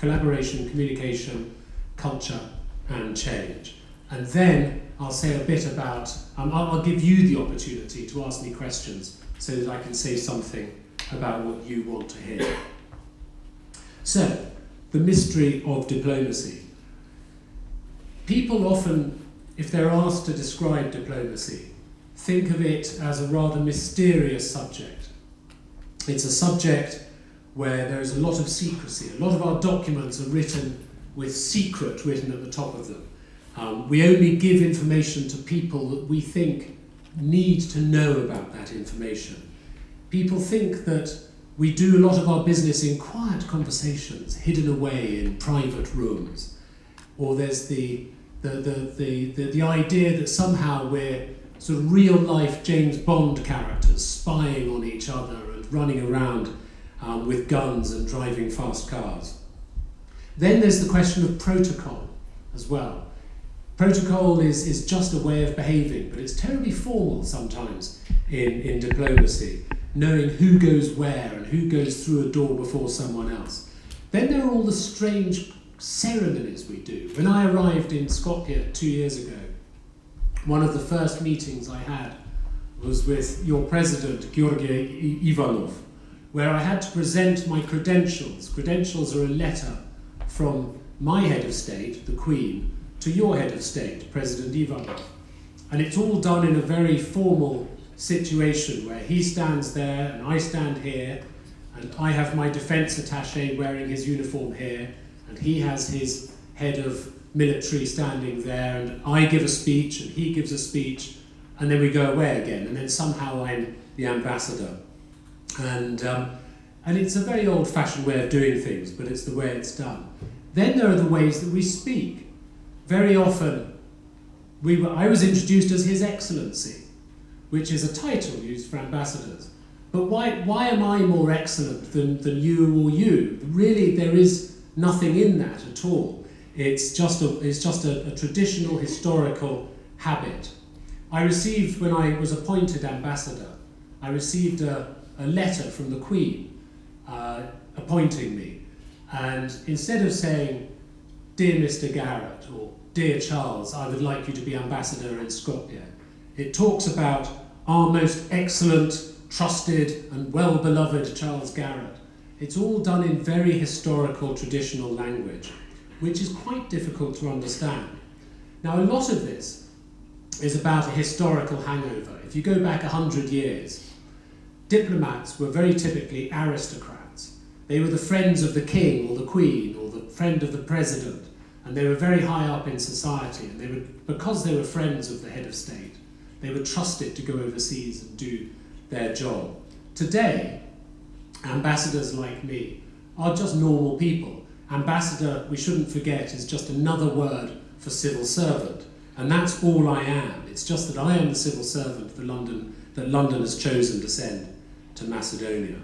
collaboration, communication, culture, and change. And then I'll say a bit about, um, I'll, I'll give you the opportunity to ask me questions so that I can say something about what you want to hear. So, the mystery of diplomacy. People often, if they're asked to describe diplomacy, think of it as a rather mysterious subject. It's a subject where there is a lot of secrecy. A lot of our documents are written with secret written at the top of them. Um, we only give information to people that we think need to know about that information. People think that we do a lot of our business in quiet conversations, hidden away in private rooms. Or there's the, the, the, the, the, the idea that somehow we're sort of real life James Bond characters spying on each other and running around um, with guns and driving fast cars. Then there's the question of protocol as well. Protocol is, is just a way of behaving, but it's terribly formal sometimes in, in diplomacy knowing who goes where and who goes through a door before someone else. Then there are all the strange ceremonies we do. When I arrived in Skopje two years ago, one of the first meetings I had was with your president, Georgi Ivanov, where I had to present my credentials. Credentials are a letter from my head of state, the Queen, to your head of state, President Ivanov. And it's all done in a very formal situation where he stands there and I stand here and I have my defence attaché wearing his uniform here and he has his head of military standing there and I give a speech and he gives a speech and then we go away again and then somehow I'm the ambassador. And, um, and it's a very old-fashioned way of doing things, but it's the way it's done. Then there are the ways that we speak. Very often, we were, I was introduced as His Excellency which is a title used for ambassadors. But why, why am I more excellent than, than you or you? Really, there is nothing in that at all. It's just a, it's just a, a traditional historical habit. I received, when I was appointed ambassador, I received a, a letter from the Queen uh, appointing me. And instead of saying, Dear Mr. Garrett, or Dear Charles, I would like you to be ambassador in Skopje, it talks about our most excellent, trusted, and well beloved Charles Garrett. It's all done in very historical, traditional language, which is quite difficult to understand. Now, a lot of this is about a historical hangover. If you go back 100 years, diplomats were very typically aristocrats. They were the friends of the king or the queen or the friend of the president, and they were very high up in society, and they were, because they were friends of the head of state, they were trusted to go overseas and do their job. Today, ambassadors like me are just normal people. Ambassador, we shouldn't forget, is just another word for civil servant. And that's all I am. It's just that I am the civil servant for London, that London has chosen to send to Macedonia.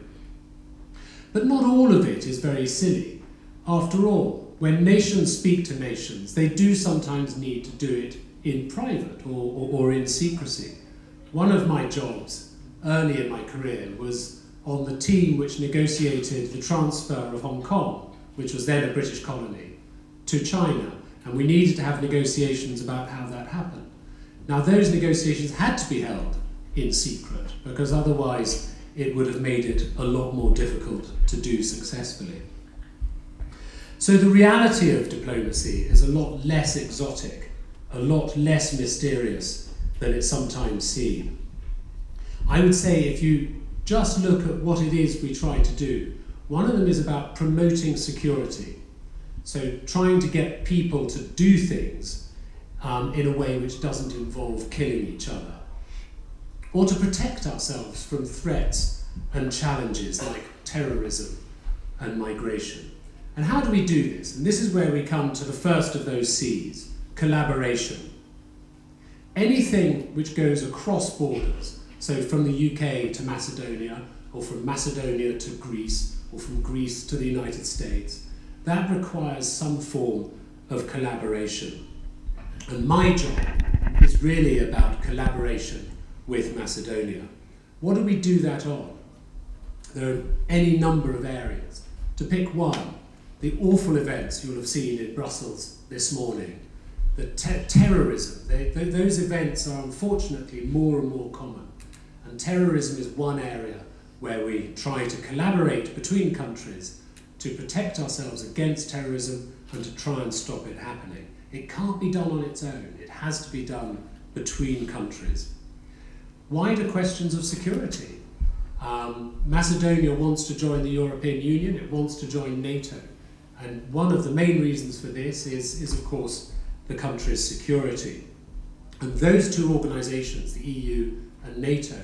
But not all of it is very silly. After all, when nations speak to nations, they do sometimes need to do it in private or, or, or in secrecy. One of my jobs early in my career was on the team which negotiated the transfer of Hong Kong, which was then a British colony, to China. And we needed to have negotiations about how that happened. Now, those negotiations had to be held in secret because otherwise it would have made it a lot more difficult to do successfully. So the reality of diplomacy is a lot less exotic a lot less mysterious than it's sometimes seen. I would say if you just look at what it is we try to do, one of them is about promoting security. So trying to get people to do things um, in a way which doesn't involve killing each other. Or to protect ourselves from threats and challenges like terrorism and migration. And how do we do this? And this is where we come to the first of those C's, collaboration. Anything which goes across borders, so from the UK to Macedonia, or from Macedonia to Greece, or from Greece to the United States, that requires some form of collaboration. And my job is really about collaboration with Macedonia. What do we do that on? There are any number of areas. To pick one, the awful events you'll have seen in Brussels this morning, the te terrorism, they, they, those events are unfortunately more and more common. And terrorism is one area where we try to collaborate between countries to protect ourselves against terrorism and to try and stop it happening. It can't be done on its own, it has to be done between countries. Wider questions of security. Um, Macedonia wants to join the European Union, it wants to join NATO. And one of the main reasons for this is, is of course, the country's security. And those two organisations, the EU and NATO,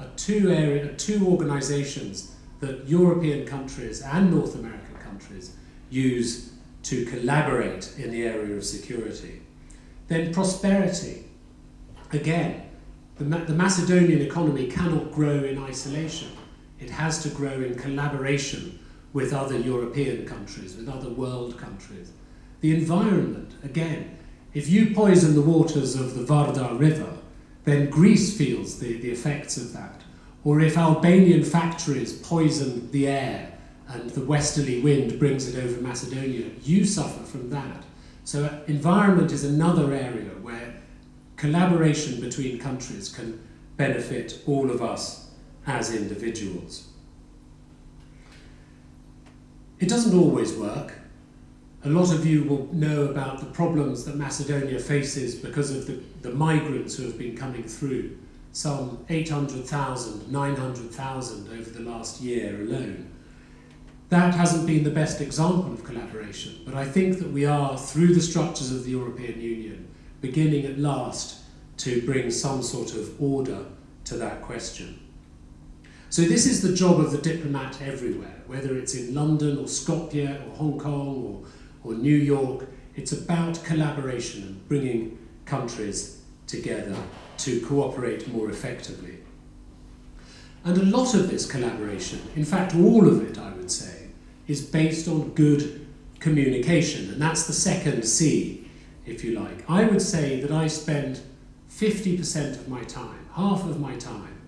are two, area, two organisations that European countries and North American countries use to collaborate in the area of security. Then prosperity. Again, the, Ma the Macedonian economy cannot grow in isolation. It has to grow in collaboration with other European countries, with other world countries. The environment, again, if you poison the waters of the Vardar River, then Greece feels the, the effects of that. Or if Albanian factories poison the air and the westerly wind brings it over Macedonia, you suffer from that. So uh, environment is another area where collaboration between countries can benefit all of us as individuals. It doesn't always work. A lot of you will know about the problems that Macedonia faces because of the, the migrants who have been coming through, some 800,000, 900,000 over the last year alone. That hasn't been the best example of collaboration, but I think that we are, through the structures of the European Union, beginning at last to bring some sort of order to that question. So this is the job of the diplomat everywhere, whether it's in London or Skopje or Hong Kong or, or New York, it's about collaboration and bringing countries together to cooperate more effectively. And a lot of this collaboration, in fact all of it I would say, is based on good communication and that's the second C, if you like. I would say that I spend 50% of my time, half of my time,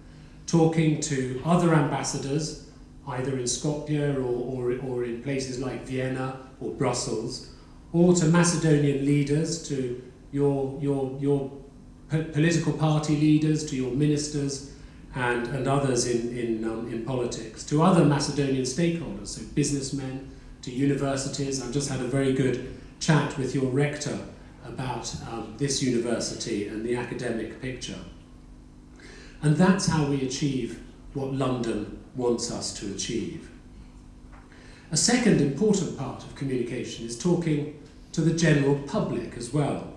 talking to other ambassadors, either in Skopje or, or, or in places like Vienna or Brussels, or to Macedonian leaders, to your, your, your political party leaders, to your ministers, and, and others in, in, um, in politics, to other Macedonian stakeholders, so businessmen, to universities. I've just had a very good chat with your rector about um, this university and the academic picture. And that's how we achieve what London wants us to achieve. A second important part of communication is talking to the general public as well.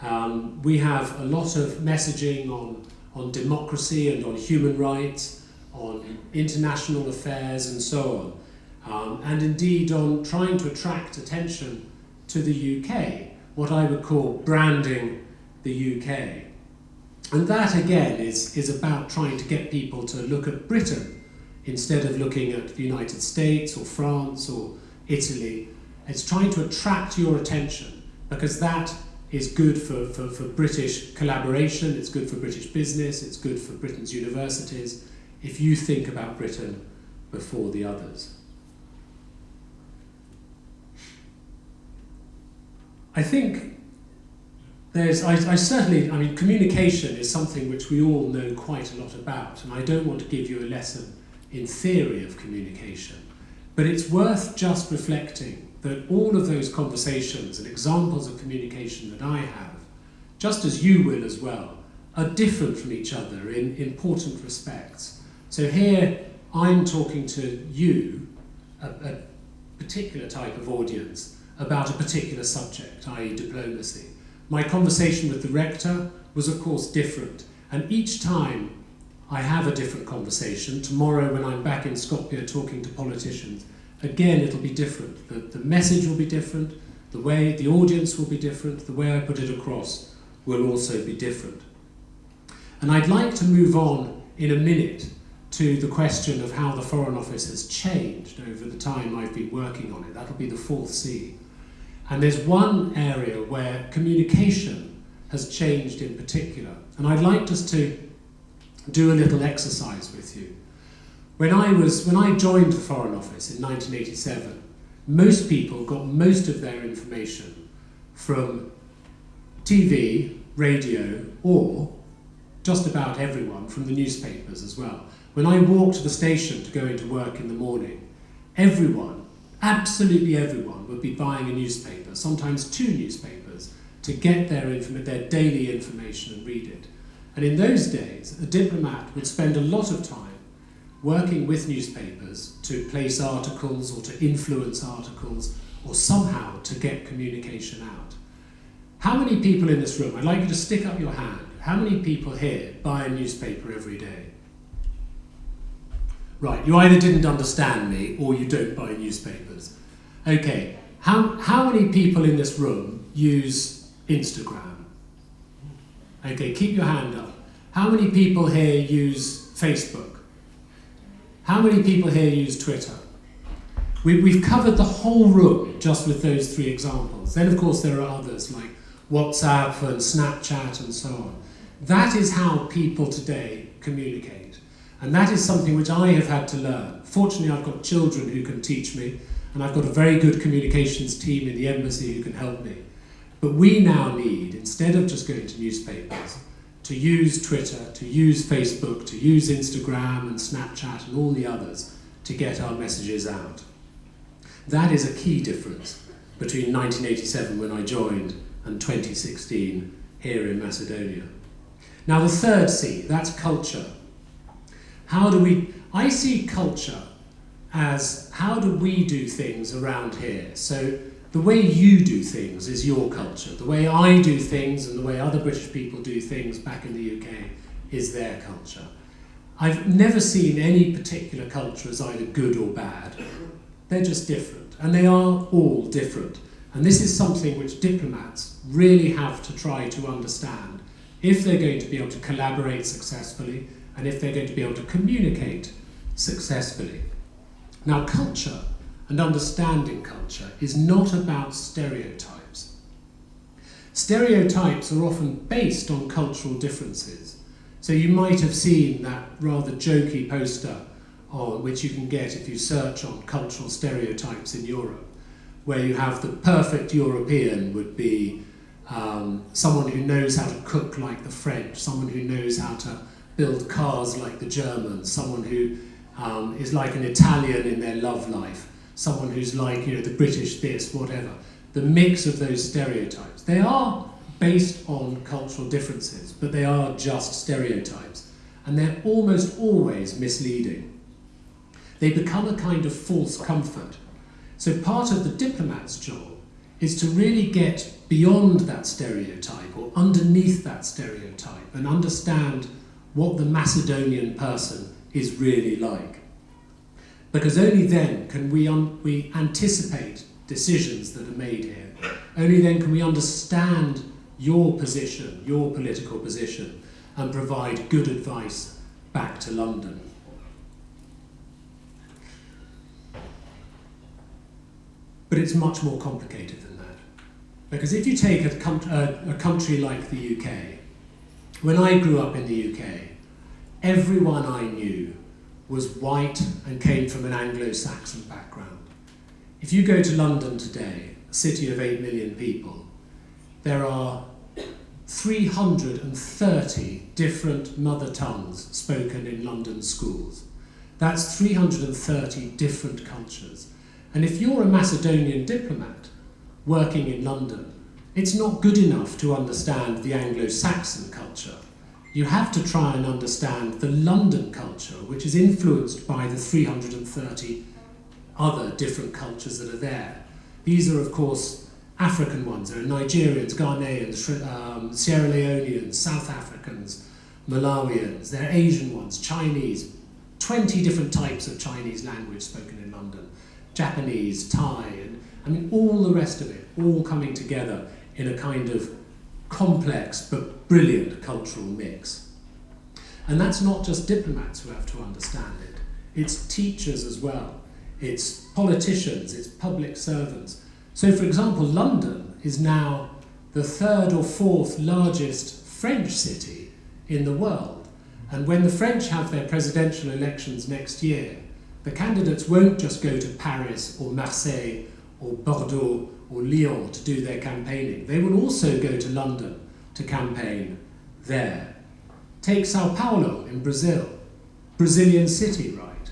Um, we have a lot of messaging on, on democracy and on human rights, on international affairs and so on, um, and indeed on trying to attract attention to the UK, what I would call branding the UK. And that again is, is about trying to get people to look at Britain instead of looking at the United States or France or Italy. It's trying to attract your attention because that is good for, for, for British collaboration, it's good for British business, it's good for Britain's universities, if you think about Britain before the others. I think there's, I, I certainly, I mean, communication is something which we all know quite a lot about, and I don't want to give you a lesson in theory of communication, but it's worth just reflecting that all of those conversations and examples of communication that I have, just as you will as well, are different from each other in important respects. So here I'm talking to you, a, a particular type of audience, about a particular subject, i.e. diplomacy. My conversation with the rector was of course different and each time I have a different conversation, tomorrow when I'm back in Skopje talking to politicians, again it'll be different. The, the message will be different, the way the audience will be different, the way I put it across will also be different. And I'd like to move on in a minute to the question of how the Foreign Office has changed over the time I've been working on it. That'll be the fourth C. And there's one area where communication has changed in particular. And I'd like just to do a little exercise with you. When I, was, when I joined the Foreign Office in 1987, most people got most of their information from TV, radio, or just about everyone from the newspapers as well. When I walked to the station to go into work in the morning, everyone, absolutely everyone, would be buying a newspaper, sometimes two newspapers, to get their, their daily information and read it. And in those days, a diplomat would spend a lot of time working with newspapers to place articles or to influence articles or somehow to get communication out. How many people in this room, I'd like you to stick up your hand, how many people here buy a newspaper every day? Right, you either didn't understand me or you don't buy newspapers. Okay, how, how many people in this room use Instagram? Okay, keep your hand up. How many people here use Facebook? How many people here use Twitter? We, we've covered the whole room just with those three examples. Then, of course, there are others like WhatsApp and Snapchat and so on. That is how people today communicate. And that is something which I have had to learn. Fortunately, I've got children who can teach me, and I've got a very good communications team in the embassy who can help me. But we now need, instead of just going to newspapers, to use Twitter, to use Facebook, to use Instagram and Snapchat and all the others to get our messages out. That is a key difference between 1987 when I joined and 2016 here in Macedonia. Now, the third C, that's culture. How do we, I see culture as how do we do things around here? So, the way you do things is your culture. The way I do things and the way other British people do things back in the UK is their culture. I've never seen any particular culture as either good or bad. They're just different, and they are all different. And this is something which diplomats really have to try to understand if they're going to be able to collaborate successfully and if they're going to be able to communicate successfully. Now, culture and understanding culture is not about stereotypes. Stereotypes are often based on cultural differences. So you might have seen that rather jokey poster on which you can get if you search on cultural stereotypes in Europe, where you have the perfect European would be um, someone who knows how to cook like the French, someone who knows how to build cars like the Germans, someone who um, is like an Italian in their love life, someone who's like, you know, the British this, whatever. The mix of those stereotypes. They are based on cultural differences, but they are just stereotypes. And they're almost always misleading. They become a kind of false comfort. So part of the diplomat's job is to really get beyond that stereotype or underneath that stereotype and understand what the Macedonian person is really like. Because only then can we, we anticipate decisions that are made here. Only then can we understand your position, your political position, and provide good advice back to London. But it's much more complicated than that. Because if you take a, com- a, a country like the UK, when I grew up in the UK, everyone I knew was white and came from an Anglo Saxon background. If you go to London today, a city of 8 million people, there are 330 different mother tongues spoken in London schools. That's 330 different cultures. And if you're a Macedonian diplomat working in London, it's not good enough to understand the Anglo Saxon culture you have to try and understand the London culture, which is influenced by the 330 other different cultures that are there. These are, of course, African ones. There are Nigerians, Ghanaians, um, Sierra Leoneans, South Africans, Malawians. There are Asian ones, Chinese, 20 different types of Chinese language spoken in London, Japanese, Thai, and I mean, all the rest of it, all coming together in a kind of complex but brilliant cultural mix. And that's not just diplomats who have to understand it, it's teachers as well, it's politicians, it's public servants. So, for example, London is now the third or fourth largest French city in the world. And when the French have their presidential elections next year, the candidates won't just go to Paris or Marseille or Bordeaux or Lyon to do their campaigning. They will also go to London to campaign there. Take Sao Paulo in Brazil, Brazilian city, right?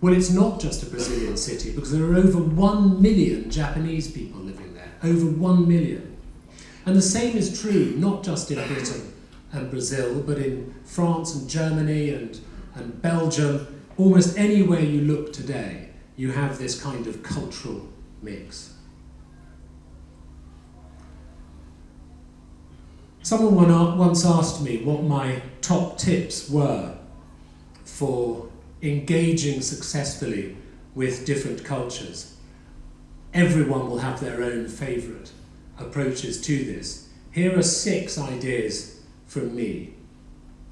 Well, it's not just a Brazilian city because there are over one million Japanese people living there, over one million. And the same is true not just in Britain and Brazil, but in France and Germany and, and Belgium. Almost anywhere you look today, you have this kind of cultural mix. Someone once asked me what my top tips were for engaging successfully with different cultures. Everyone will have their own favourite approaches to this. Here are six ideas from me.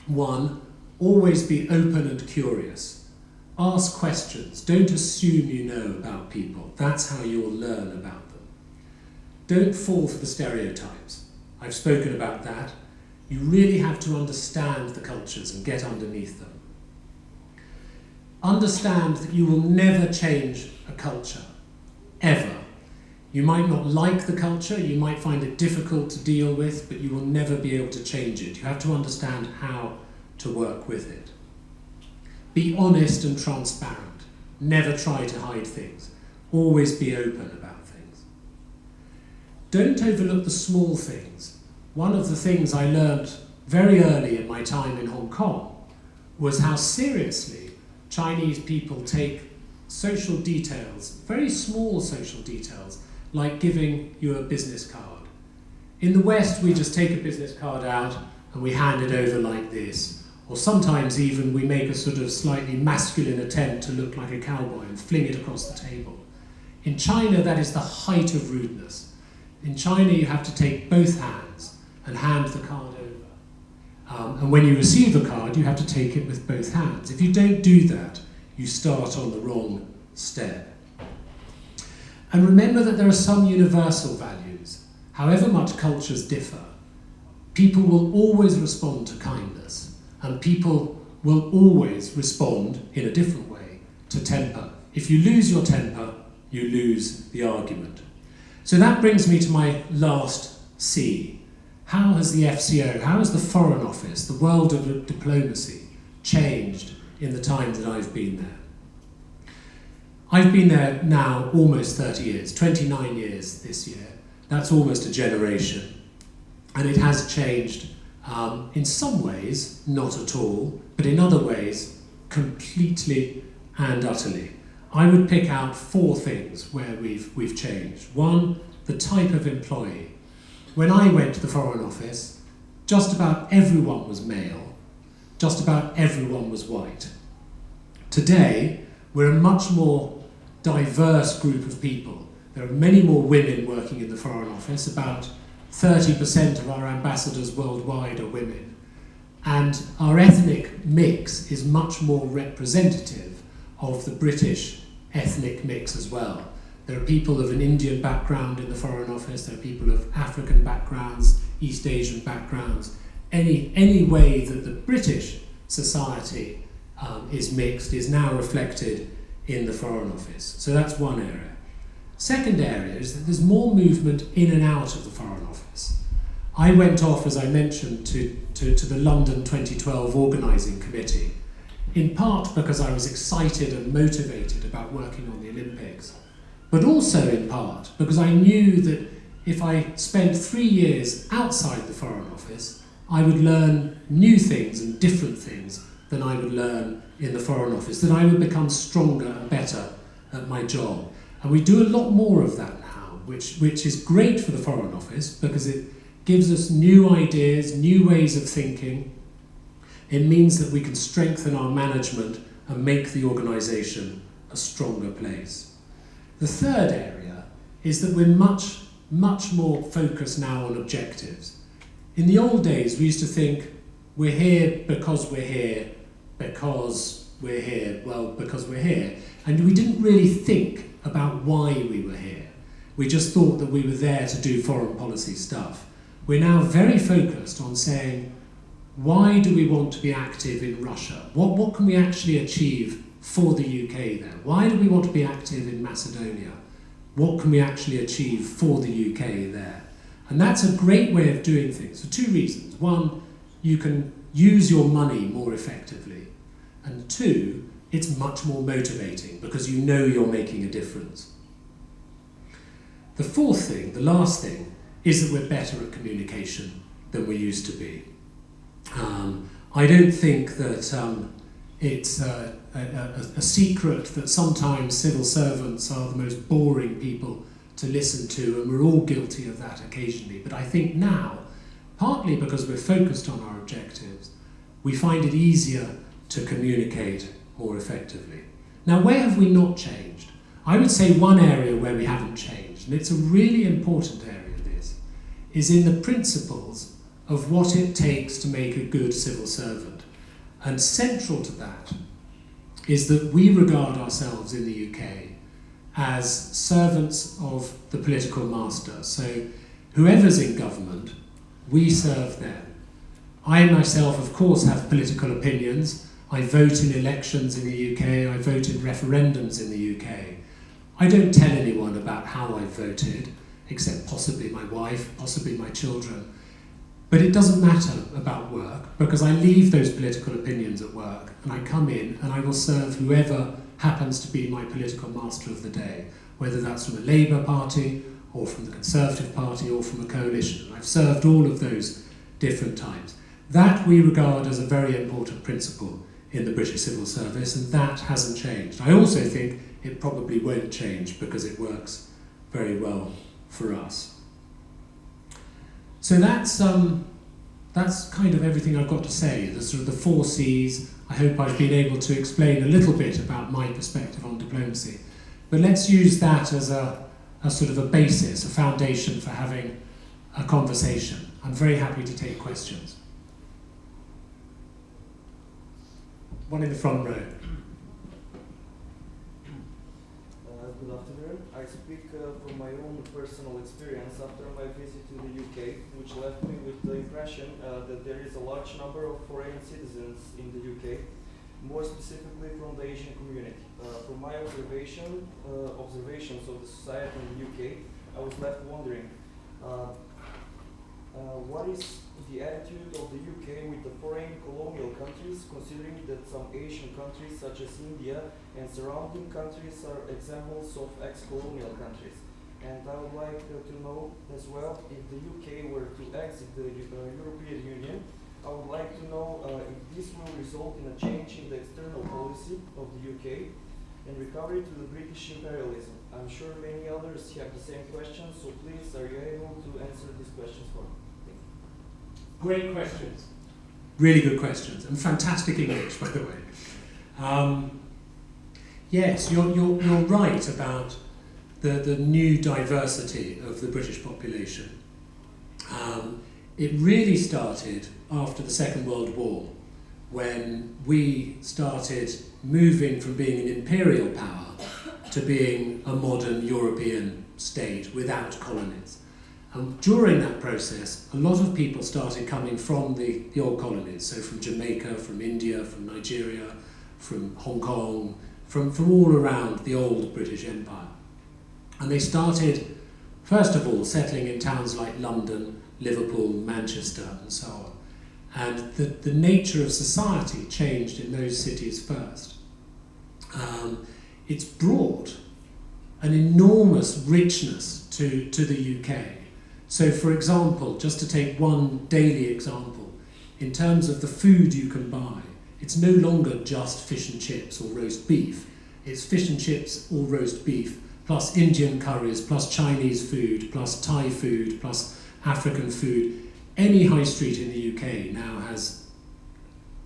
One, always be open and curious. Ask questions. Don't assume you know about people. That's how you'll learn about them. Don't fall for the stereotypes. I've spoken about that. You really have to understand the cultures and get underneath them. Understand that you will never change a culture, ever. You might not like the culture, you might find it difficult to deal with, but you will never be able to change it. You have to understand how to work with it. Be honest and transparent. Never try to hide things. Always be open about things. Don't overlook the small things. One of the things I learned very early in my time in Hong Kong was how seriously Chinese people take social details, very small social details, like giving you a business card. In the West, we just take a business card out and we hand it over like this. Or sometimes even we make a sort of slightly masculine attempt to look like a cowboy and fling it across the table. In China, that is the height of rudeness. In China, you have to take both hands and hand the card over. Um, and when you receive a card, you have to take it with both hands. If you don't do that, you start on the wrong step. And remember that there are some universal values. However much cultures differ, people will always respond to kindness, and people will always respond in a different way to temper. If you lose your temper, you lose the argument. So that brings me to my last C, how has the FCO, how has the Foreign Office, the world of diplomacy, changed in the time that I've been there? I've been there now almost 30 years, 29 years this year. That's almost a generation. And it has changed um, in some ways, not at all, but in other ways, completely and utterly. I would pick out four things where we've, we've changed. One, the type of employee. When I went to the Foreign Office, just about everyone was male, just about everyone was white. Today, we're a much more diverse group of people. There are many more women working in the Foreign Office, about 30% of our ambassadors worldwide are women. And our ethnic mix is much more representative of the British ethnic mix as well. There are people of an Indian background in the Foreign Office, there are people of African backgrounds, East Asian backgrounds. Any, any way that the British society um, is mixed is now reflected in the Foreign Office. So that's one area. Second area is that there's more movement in and out of the Foreign Office. I went off, as I mentioned, to, to, to the London 2012 organising committee, in part because I was excited and motivated about working on the Olympics but also in part because I knew that if I spent three years outside the Foreign Office, I would learn new things and different things than I would learn in the Foreign Office, that I would become stronger and better at my job. And we do a lot more of that now, which, which is great for the Foreign Office because it gives us new ideas, new ways of thinking. It means that we can strengthen our management and make the organisation a stronger place. The third area is that we're much, much more focused now on objectives. In the old days, we used to think we're here because we're here, because we're here, well, because we're here. And we didn't really think about why we were here. We just thought that we were there to do foreign policy stuff. We're now very focused on saying, why do we want to be active in Russia? What, what can we actually achieve for the UK there? Why do we want to be active in Macedonia? What can we actually achieve for the UK there? And that's a great way of doing things for two reasons. One, you can use your money more effectively. And two, it's much more motivating because you know you're making a difference. The fourth thing, the last thing, is that we're better at communication than we used to be. Um, I don't think that um, it's uh, a, a, a, secret that sometimes civil servants are the most boring people to listen to, and we're all guilty of that occasionally. But I think now, partly because we're focused on our objectives, we find it easier to communicate more effectively. Now, where have we not changed? I would say one area where we haven't changed, and it's a really important area, this, is in the principles of what it takes to make a good civil servant. And central to that is that we regard ourselves in the UK as servants of the political master. So whoever's in government, we serve them. I myself, of course, have political opinions. I vote in elections in the UK, I vote in referendums in the UK. I don't tell anyone about how I voted, except possibly my wife, possibly my children. But it doesn't matter about work because I leave those political opinions at work and I come in and I will serve whoever happens to be my political master of the day, whether that's from the Labour Party or from the Conservative Party or from a coalition. I've served all of those different times. That we regard as a very important principle in the British civil service, and that hasn't changed. I also think it probably won't change because it works very well for us. So that's, um, that's kind of everything I've got to say, the sort of the four C's. I hope I've been able to explain a little bit about my perspective on diplomacy. But let's use that as a, a sort of a basis, a foundation for having a conversation. I'm very happy to take questions. One in the front row. Uh. I speak uh, from my own personal experience after my visit to the UK, which left me with the impression uh, that there is a large number of foreign citizens in the UK, more specifically from the Asian community. Uh, from my observation, uh, observations of the society in the UK, I was left wondering, uh, what is the attitude of the UK with the foreign colonial countries, considering that some Asian countries such as India and surrounding countries are examples of ex-colonial countries. And I would like uh, to know as well, if the UK were to exit the uh, European Union, I would like to know uh, if this will result in a change in the external policy of the UK and recovery to the British imperialism. I'm sure many others have the same questions, so please, are you able to answer these questions for me? Great questions. Really good questions. And fantastic English, by the way. Um, yes, you're, you're, you're right about the, the new diversity of the British population. Um, it really started after the Second World War when we started moving from being an imperial power to being a modern European state without colonies. And during that process, a lot of people started coming from the, the old colonies, so from Jamaica, from India, from Nigeria, from Hong Kong, from, from all around the old British Empire. And they started, first of all, settling in towns like London, Liverpool, Manchester, and so on. And the, the nature of society changed in those cities first. Um, it's brought an enormous richness to, to the UK so for example, just to take one daily example, in terms of the food you can buy, it's no longer just fish and chips or roast beef. It's fish and chips or roast beef, plus Indian curries, plus Chinese food, plus Thai food, plus African food. Any high street in the UK now has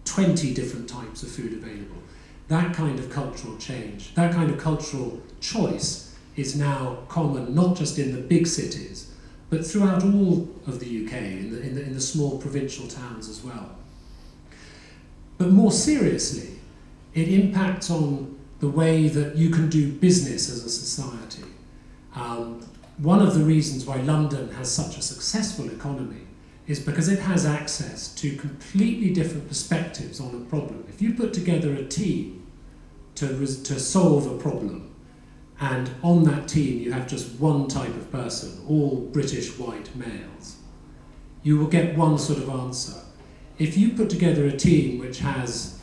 20 different types of food available. That kind of cultural change, that kind of cultural choice is now common not just in the big cities, but throughout all of the UK, in the, in the, in the small provincial towns as well. But more seriously, it impacts on the way that you can do business as a society. Um, one of the reasons why London has such a successful economy is because it has access to completely different perspectives on a problem. If you put together a team to, to solve a problem, and on that team you have just one type of person, all British white males, you will get one sort of answer. If you put together a team which has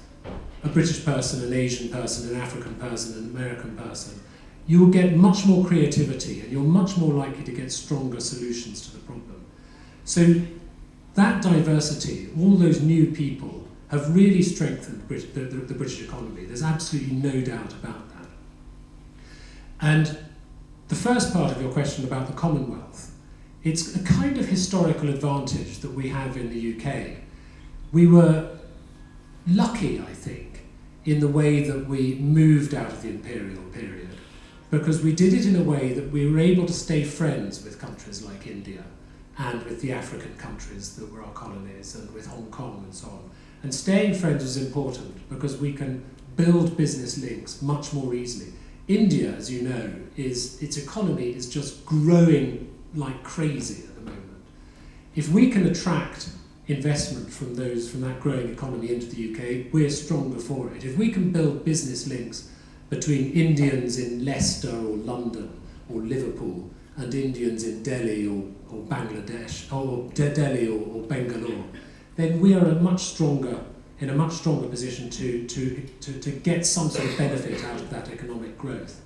a British person, an Asian person, an African person, an American person, you will get much more creativity and you're much more likely to get stronger solutions to the problem. So that diversity, all those new people, have really strengthened the, the, the British economy. There's absolutely no doubt about that. And the first part of your question about the Commonwealth, it's a kind of historical advantage that we have in the UK. We were lucky, I think, in the way that we moved out of the imperial period because we did it in a way that we were able to stay friends with countries like India and with the African countries that were our colonies and with Hong Kong and so on. And staying friends was important because we can build business links much more easily. India, as you know, is its economy is just growing like crazy at the moment. If we can attract investment from those from that growing economy into the UK, we're stronger for it. If we can build business links between Indians in Leicester or London or Liverpool and Indians in Delhi or, or Bangladesh or De- Delhi or, or Bangalore, then we are a much stronger in a much stronger position to, to, to, to get some sort of benefit out of that economic growth.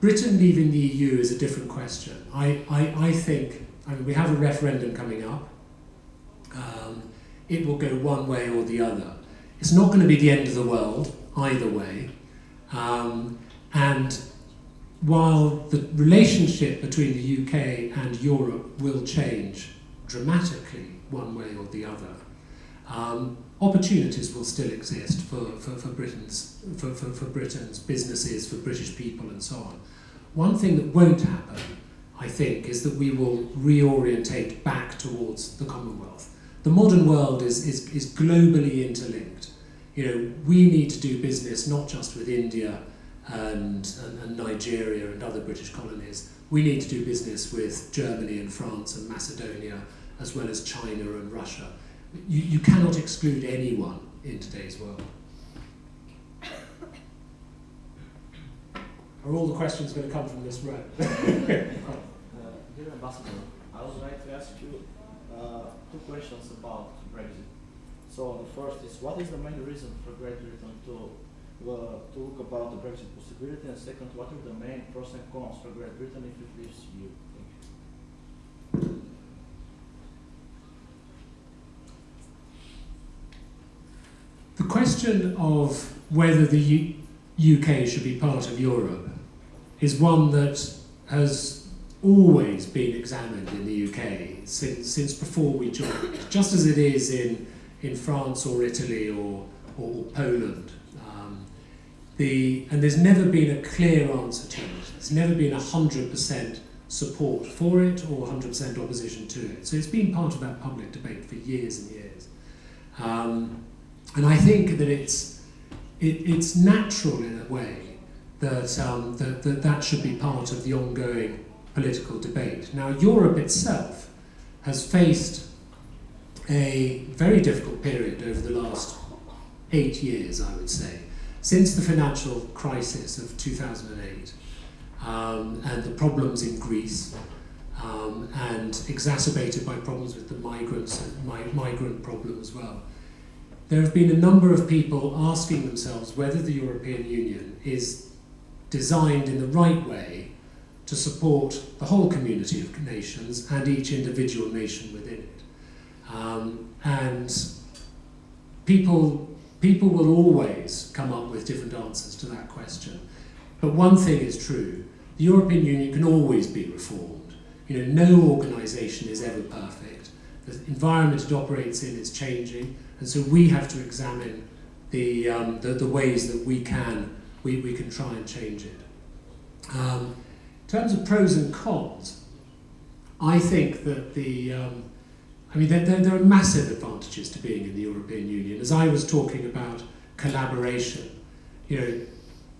Britain leaving the EU is a different question. I, I, I think, I mean, we have a referendum coming up. Um, it will go one way or the other. It's not going to be the end of the world either way. Um, and while the relationship between the UK and Europe will change dramatically one way or the other, um, opportunities will still exist for, for, for, Britain's, for, for, for Britain's businesses, for British people, and so on. One thing that won't happen, I think, is that we will reorientate back towards the Commonwealth. The modern world is, is, is globally interlinked. You know, we need to do business not just with India and, and, and Nigeria and other British colonies. We need to do business with Germany and France and Macedonia, as well as China and Russia. You, you cannot exclude anyone in today's world. Are all the questions going to come from this row? Uh, Dear Ambassador, I would like to ask you uh, two questions about Brexit. So the first is, what is the main reason for Great Britain to uh, to look about the Brexit possibility? And second, what are the main pros and cons for Great Britain if it leaves EU? Thank you. The question of whether the U- UK should be part of Europe is one that has always been examined in the UK since, since before we joined, just as it is in, in France or Italy or, or Poland. Um, the, and there's never been a clear answer to it. There's never been 100% support for it or 100% opposition to it. So it's been part of that public debate for years and years. Um, and I think that it's, it, it's natural in a way that, um, that, that that should be part of the ongoing political debate. Now, Europe itself has faced a very difficult period over the last eight years, I would say, since the financial crisis of 2008 um, and the problems in Greece. Um, and exacerbated by problems with the migrants and mi- migrant problem as well there have been a number of people asking themselves whether the European Union is designed in the right way to support the whole community of nations and each individual nation within it. Um, and people, people will always come up with different answers to that question. But one thing is true the European Union can always be reformed. You know, no organisation is ever perfect. The environment it operates in is changing, and so we have to examine the, um, the, the ways that we can, we, we can try and change it. Um, in terms of pros and cons, I think that the, um, I mean, there, there, there are massive advantages to being in the European Union. As I was talking about collaboration, you know,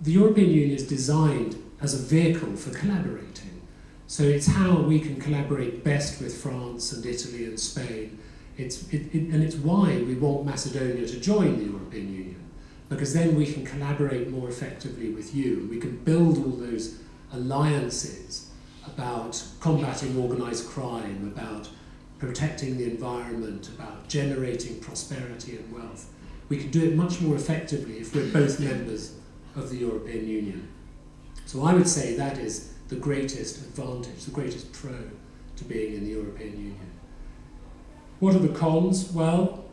the European Union is designed as a vehicle for collaborating. So it's how we can collaborate best with France and Italy and Spain. It's, it, it, and it's why we want Macedonia to join the European Union. because then we can collaborate more effectively with you. We can build all those alliances about combating organised crime, about protecting the environment, about generating prosperity and wealth. We can do it much more effectively if we're both members of the European Union. So I would say that is the greatest advantage, the greatest pro to being in the European Union. What are the cons? Well,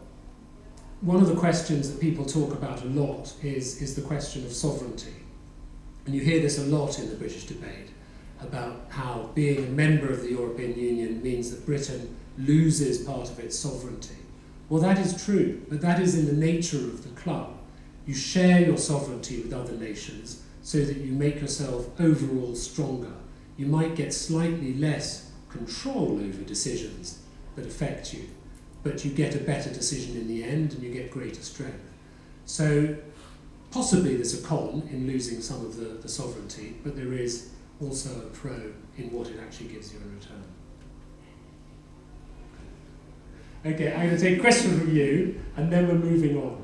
one of the questions that people talk about a lot is, is the question of sovereignty. And you hear this a lot in the British debate about how being a member of the European Union means that Britain loses part of its sovereignty. Well, that is true, but that is in the nature of the club. You share your sovereignty with other nations so that you make yourself overall stronger. You might get slightly less control over decisions that affect you, but you get a better decision in the end and you get greater strength. So possibly there's a con in losing some of the, the sovereignty, but there is also a pro in what it actually gives you in return. Okay, I'm going to take a question from you, and then we're moving on.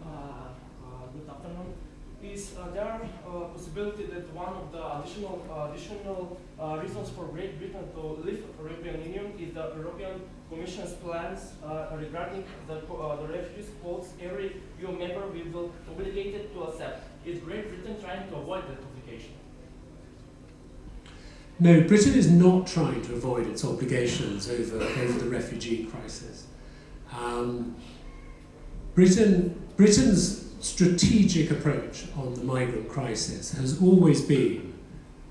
Uh, uh, good afternoon. Is uh, there a possibility that one of the additional additional Uh, reasons for Great Britain to leave the European Union is the European Commission's plans uh, regarding the, uh, the refugees quotes every EU member will be obligated to accept? Is Great Britain trying to avoid that obligation? No, Britain is not trying to avoid its obligations over, over the refugee crisis. Um, Britain, Britain's strategic approach on the migrant crisis has always been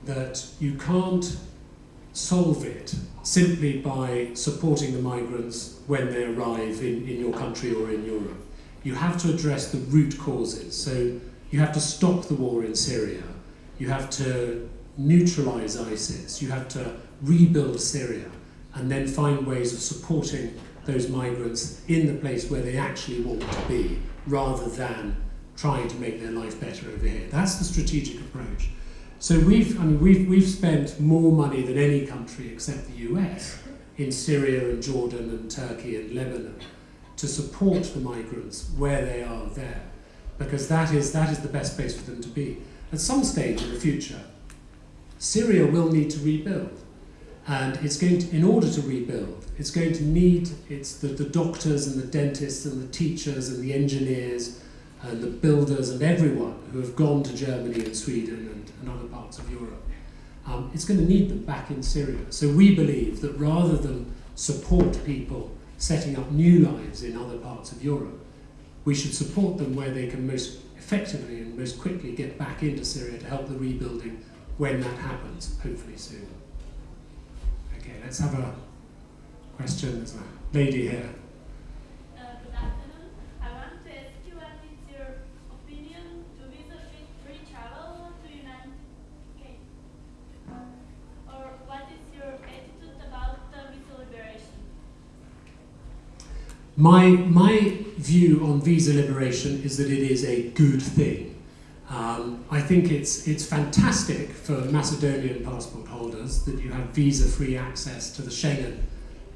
that you can't solve it simply by supporting the migrants when they arrive in, in your country or in Europe. You have to address the root causes. So you have to stop the war in Syria. You have to neutralize ISIS, you have to rebuild Syria and then find ways of supporting those migrants in the place where they actually want to be rather than trying to make their life better over here. That's the strategic approach. So we've, I mean, we've, we've spent more money than any country except the US in Syria and Jordan and Turkey and Lebanon to support the migrants where they are there because that is, that is the best place for them to be. At some stage in the future, Syria will need to rebuild. And it's going to, in order to rebuild, it's going to need it's the, the doctors and the dentists and the teachers and the engineers and the builders and everyone who have gone to Germany and Sweden and, and other parts of Europe. Um, it's going to need them back in Syria. So we believe that rather than support people setting up new lives in other parts of Europe, we should support them where they can most effectively and most quickly get back into Syria to help the rebuilding when that happens, hopefully soon. Okay, let's have a question. There's a lady here. My, my view on visa liberation is that it is a good thing. Um, I think it's, it's fantastic for Macedonian passport holders that you have visa-free access to the Schengen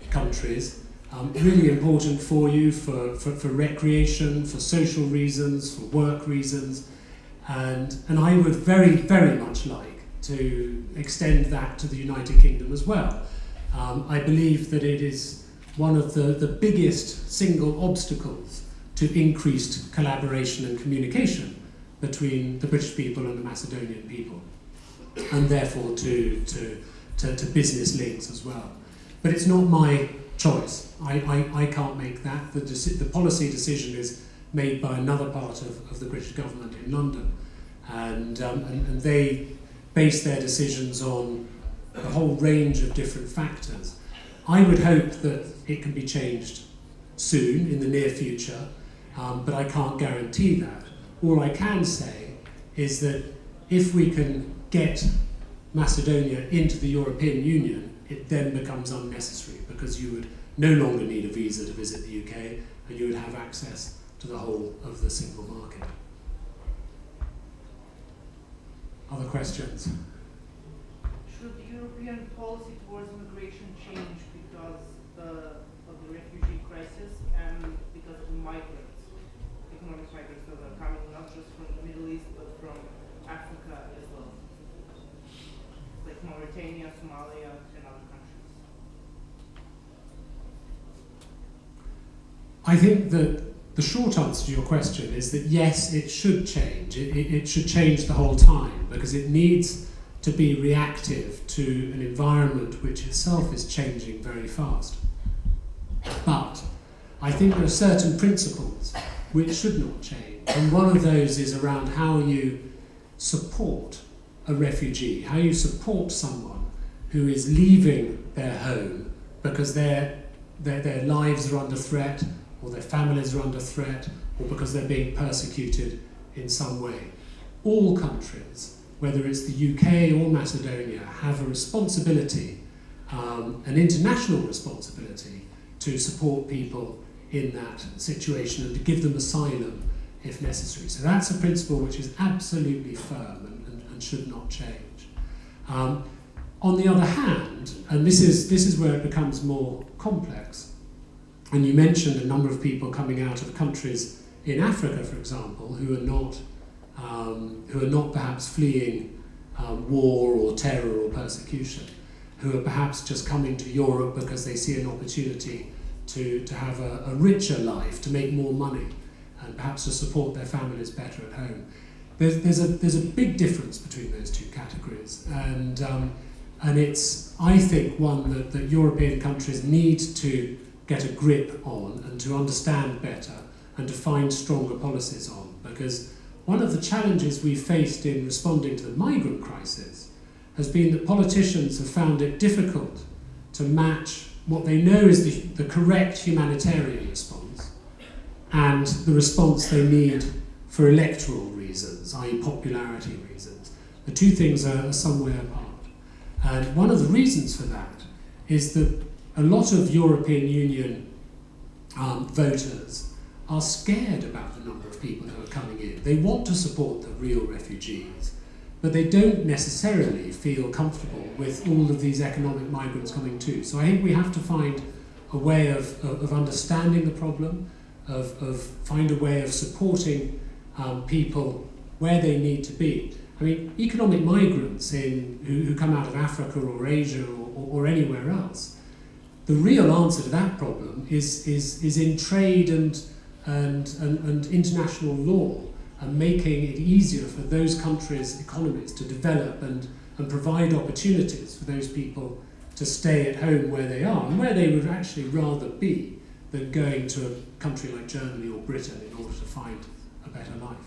countries. Um, really important for you for, for, for recreation, for social reasons, for work reasons. And, and I would very, very much like to extend that to the United Kingdom as well. Um, I believe that it is one of the, the biggest single obstacles to increased collaboration and communication between the British people and the Macedonian people, and therefore to, to, to, to business links as well. But it's not my choice. I, I, I can't make that. The, the policy decision is made by another part of, of the British government in London, and, um, and, and they base their decisions on a whole range of different factors. I would hope that it can be changed soon, in the near future, um, but I can't guarantee that. All I can say is that if we can get Macedonia into the European Union, it then becomes unnecessary because you would no longer need a visa to visit the UK and you would have access to the whole of the single market. Other questions? Should European policy towards immigration change uh, of the refugee crisis and because of migrants? economic migrants that are coming not just from the Middle East but from Africa as well, like Mauritania, Somalia, and other countries. I think that the short answer to your question is that yes, it should change. It, it, it should change the whole time because it needs to be reactive to an environment which itself is changing very fast. But I think there are certain principles which should not change. And one of those is around how you support a refugee, how you support someone who is leaving their home because their, their, their lives are under threat, or their families are under threat, or because they're being persecuted in some way. All countries, whether it's the UK or Macedonia, have a responsibility, um, an international responsibility, to support people in that situation and to give them asylum if necessary. So that's a principle which is absolutely firm and, and, and should not change. Um, on the other hand, and this is, this is where it becomes more complex, and you mentioned a number of people coming out of countries in Africa, for example, who are not, um, who are not perhaps fleeing um, war or terror or persecution, who are perhaps just coming to Europe because they see an opportunity to, to have a, a richer life, to make more money, and perhaps to support their families better at home. There's, there's, a, there's a big difference between those two categories, and, um, and it's, I think, one that, that European countries need to get a grip on and to understand better and to find stronger policies on. Because one of the challenges we faced in responding to the migrant crisis has been that politicians have found it difficult to match what they know is the, the correct humanitarian response and the response they need for electoral reasons, i.e., popularity reasons. The two things are, somewhere apart. And one of the reasons for that is that a lot of European Union um, voters are scared about the number of people who are coming in. They want to support the real refugees, but they don't necessarily feel comfortable with all of these economic migrants coming too. So I think we have to find a way of, of, of understanding the problem, of, of find a way of supporting um, people where they need to be. I mean, economic migrants in, who, who come out of Africa or Asia or, or, or anywhere else, the real answer to that problem is, is, is in trade and, and, and, and international law and making it easier for those countries' economies to develop and, and provide opportunities for those people to stay at home where they are and where they would actually rather be than going to a country like Germany or Britain in order to find a better life.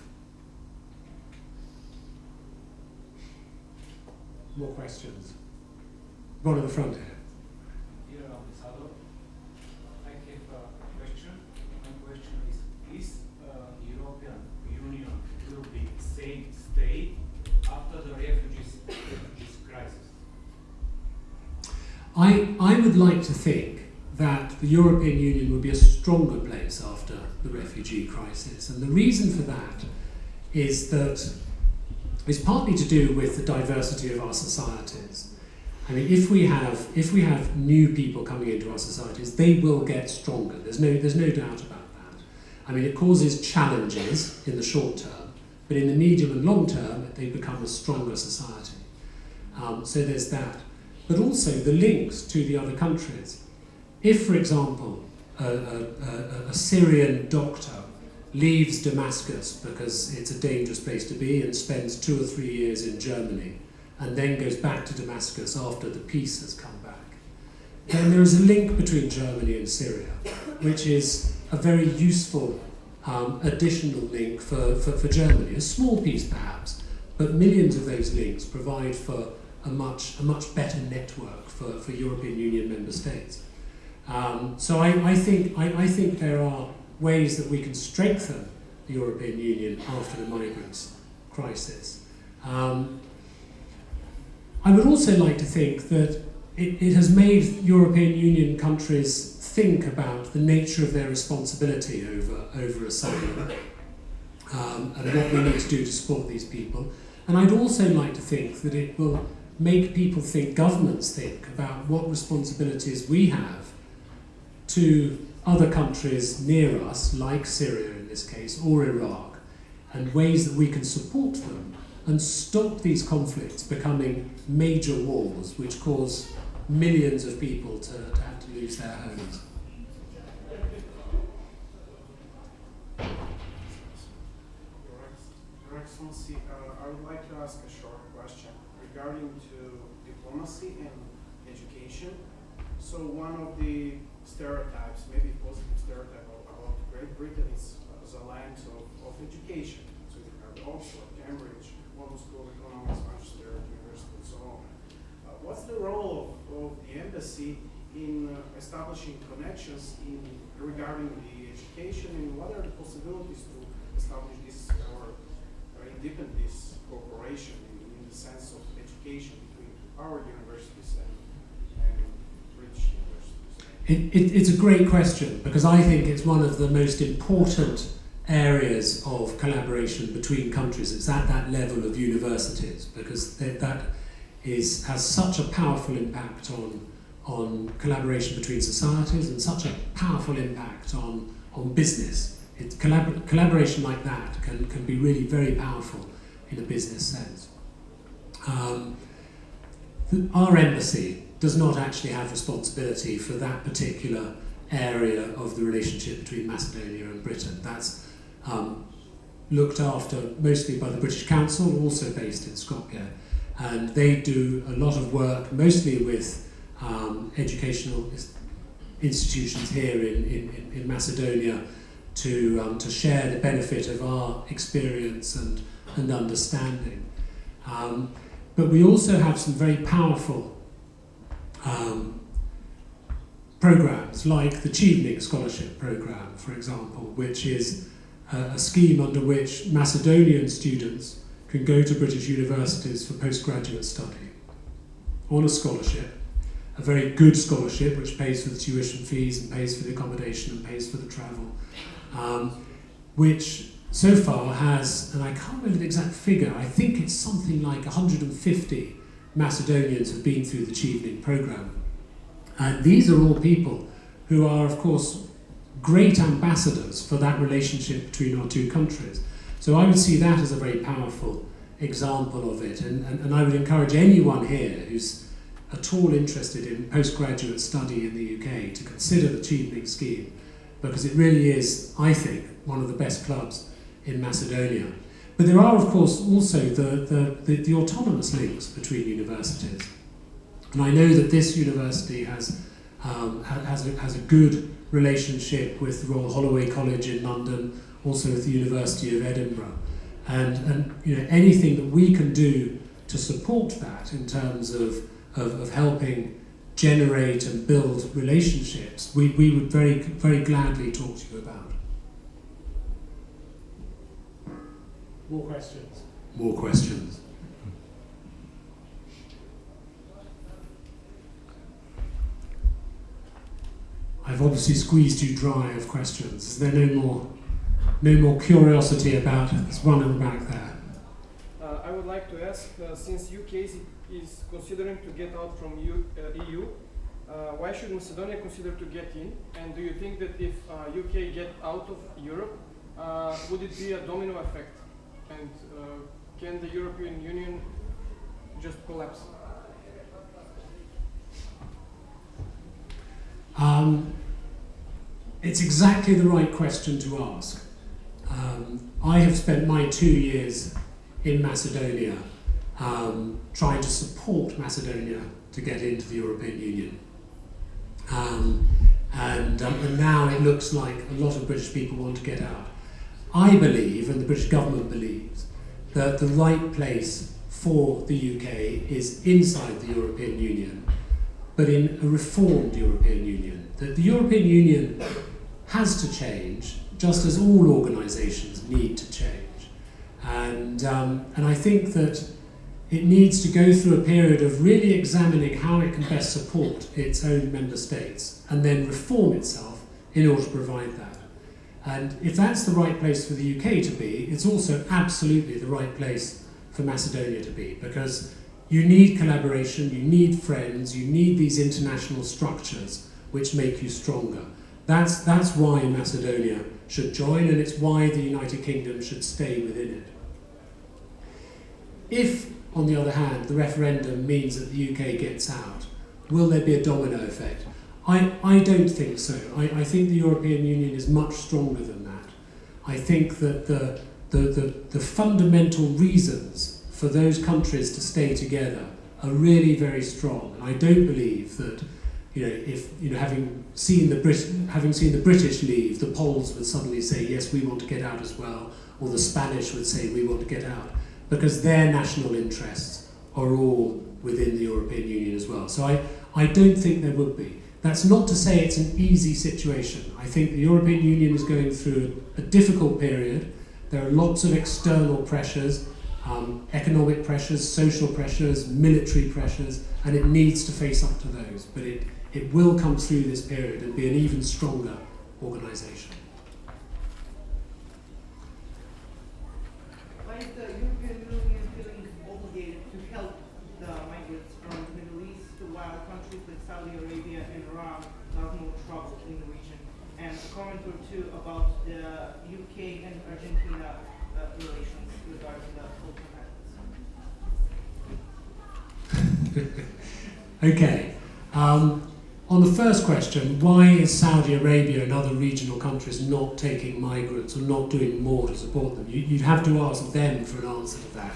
More questions? One at the front here. Dear Ambassador, I have a question. My question is, is uh, European Union will be safe state after the refugees, refugees crisis? I, I would like to think that the European Union would be a stronger place after the refugee crisis. And the reason for that is that it's partly to do with the diversity of our societies. I mean, if we have if we have new people coming into our societies, they will get stronger. There's no there's no doubt about that. I mean, it causes challenges in the short term, but in the medium and long term, they become a stronger society. Um, so there's that, but also the links to the other countries. If, for example, a, a, a, Syrian doctor leaves Damascus because it's a dangerous place to be and spends two or three years in Germany and then goes back to Damascus after the peace has come back. Then there is a link between Germany and Syria, which is a very useful um, additional link for, for, for Germany. A small piece perhaps, but millions of those links provide for a much, a much better network for, for European Union member states. Um, so I, I, think, I, I think there are ways that we can strengthen the European Union after the migrants crisis. Um, I would also like to think that it, it has made European Union countries think about the nature of their responsibility over, over asylum um, and what we need to do to support these people. And I'd also like to think that it will make people think, governments think, about what responsibilities we have to other countries near us, like Syria in this case, or Iraq, and ways that we can support them and stop these conflicts becoming major wars which cause millions of people to, to have to lose their homes. Your Excellency, uh, I would like to ask a short regarding to diplomacy and education. So one of the stereotypes, maybe positive stereotype about Great Britain is as a land of, of education. So you have Oxford, Cambridge, London School of Economics, Manchester University, and so on. Uh, what's the role of, of the embassy in uh, establishing connections in regarding the education and what are the possibilities to establish this or uh, deepen this cooperation in, in the sense of between our and, British universities? It, it, it's a great question because I think it's one of the most important areas of collaboration between countries. It's at that level of universities because th- that is, has such a powerful impact on, on collaboration between societies and such a powerful impact on, on business. It, collabor- collaboration like that can, can be really very powerful in a business sense. Um, our embassy does not actually have responsibility for that particular area of the relationship between Macedonia and Britain. That's um, looked after mostly by the British Council, also based in Skopje. And they do a lot of work, mostly with um, educational institutions here in, in, in Macedonia, to, um, to share the benefit of our experience and, and understanding. Um, but we also have some very powerful um, programs like the Chevening Scholarship Program, for example, which is a, a scheme under which Macedonian students can go to British universities for postgraduate study on a scholarship, a very good scholarship which pays for the tuition fees and pays for the accommodation and pays for the travel, um, which so far has, and I can't remember the exact figure, I think it's something like 150 Macedonians have been through the Chevening program. And these are all people who are, of course, great ambassadors for that relationship between our two countries. So I would see that as a very powerful example of it. And, and, and I would encourage anyone here who's at all interested in postgraduate study in the UK to consider the Chevening scheme because it really is, I think, one of the best clubs in Macedonia. But there are, of course, also the, the, the, the autonomous links between universities. And I know that this university has, um, has, a, has a good relationship with Royal Holloway College in London, also with the University of Edinburgh. And, and you know, anything that we can do to support that in terms of, of, of helping generate and build relationships, we, we would very, very gladly talk to you about. More questions? More questions. I've obviously squeezed you dry of questions. Is there no more, no more curiosity about it? There's one in the back there. Uh, I would like to ask, uh, since UK is, is considering to get out from U, uh, EU, uh, why should Macedonia consider to get in? And do you think that if uh, UK get out of Europe, uh, would it be a domino effect? And uh, can the European Union just collapse? Um, it's exactly the right question to ask. Um, I have spent my two years in Macedonia um, trying to support Macedonia to get into the European Union. Um, and, um, and now it looks like a lot of British people want to get out. I believe, and the British government believes, that the right place for the UK is inside the European Union but in a reformed European Union. That the European Union has to change, just as all organisations need to change. And, um, and I think that it needs to go through a period of really examining how it can best support its own member states and then reform itself in order to provide that. And if that's the right place for the UK to be, it's also absolutely the right place for Macedonia to be because you need collaboration, you need friends, you need these international structures which make you stronger. That's, that's why Macedonia should join, and it's why the United Kingdom should stay within it. If, on the other hand, the referendum means that the UK gets out, will there be a domino effect? I, I don't think so. I, I think the European Union is much stronger than that. I think that the, the, the, the fundamental reasons for those countries to stay together are really very strong. And I don't believe that, you know, if you know, having seen the Brit- having seen the British leave, the Poles would suddenly say, yes, we want to get out as well, or the Spanish would say, we want to get out, because their national interests are all within the European Union as well. So I, I don't think there would be. That's not to say it's an easy situation. I think the European Union is going through a difficult period. There are lots of external pressures, um, economic pressures, social pressures, military pressures, and it needs to face up to those. But it, it will come through this period and be an even stronger organisation. Why is the European Union feeling obligated to help the migrants from the Middle East while countries like Saudi Arabia and Iran cause more trouble in the region? And a comment or two about the UK and Argentina uh, relations regarding the Falkland Islands. Okay. Um, on the first question, why is Saudi Arabia and other regional countries not taking migrants or not doing more to support them? You, you'd have to ask them for an answer to that.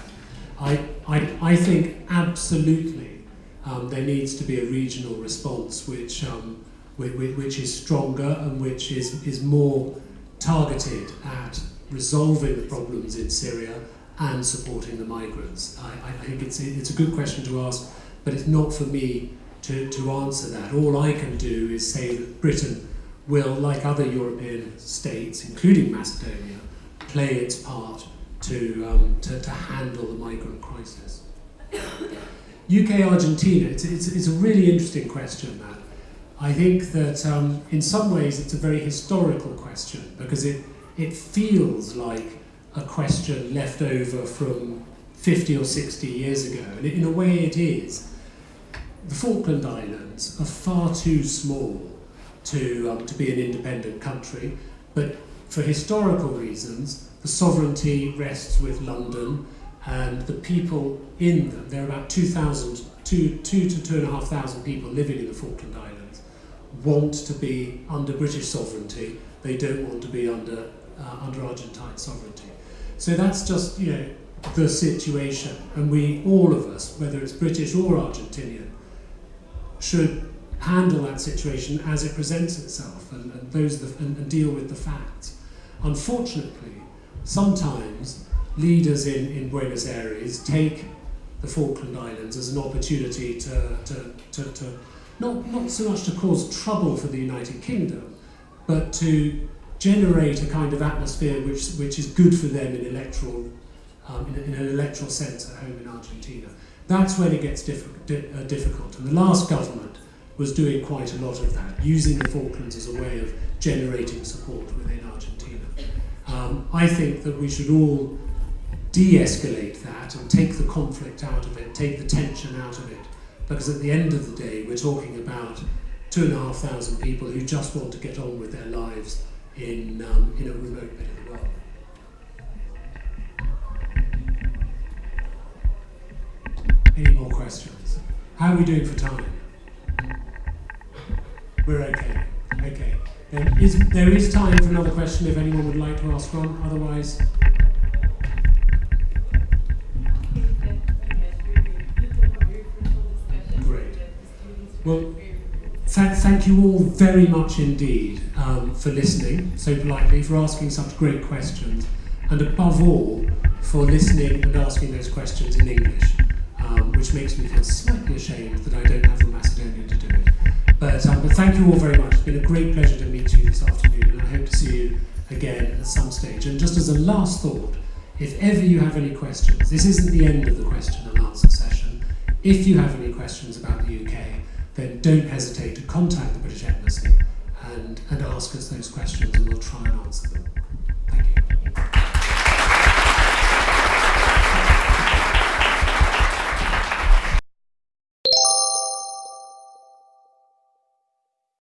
I, I, I think absolutely um, there needs to be a regional response which, um, which, which is stronger and which is, is more targeted at resolving the problems in Syria and supporting the migrants. I, I think it's, it's a good question to ask, but it's not for me to, to answer that. All I can do is say that Britain will, like other European states, including Macedonia, play its part to, um, to, to handle the migrant crisis. UK Argentina, it's, it's, it's a really interesting question, that. I think that um, in some ways it's a very historical question because it, it feels like a question left over from 50 or 60 years ago, and in a way it is the Falkland Islands are far too small to, um, to be an independent country, but for historical reasons, the sovereignty rests with London, and the people in them, there are about 2,000, two, two to 2,500 people living in the Falkland Islands, want to be under British sovereignty, they don't want to be under, uh, under Argentine sovereignty. So that's just, you know, the situation, and we, all of us, whether it's British or Argentinian, should handle that situation as it presents itself and, and, those the, and, and deal with the facts. Unfortunately, sometimes leaders in, in Buenos Aires take the Falkland Islands as an opportunity to, to, to, to not, not so much to cause trouble for the United Kingdom, but to generate a kind of atmosphere which, which is good for them in electoral um, in, in an electoral sense at home in Argentina. That's when it gets di uh, difficult. And the last government was doing quite a lot of that, using the Falklands as a way of generating support within Argentina. Um, I think that we should all de-escalate that and take the conflict out of it, take the tension out of it, because at the end of the day, we're talking about two and a half thousand people who just want to get on with their lives in, um, in a remote bit of the world. Any more questions? How are we doing for time? We're okay. Okay. Then is, there is time for another question if anyone would like to ask one. Otherwise, great. Well, th thank you all very much indeed um, for listening so politely, for asking such great questions, and above all, for listening and asking those questions in English um, which makes me feel slightly ashamed that I don't have the Macedonian to do it. But, um, but thank you all very much. It's been a great pleasure to meet you this afternoon, and I hope to see you again at some stage. And just as a last thought, if ever you have any questions, this isn't the end of the question and answer session. If you have any questions about the UK, then don't hesitate to contact the British Embassy and, and ask us those questions, and we'll try and answer them.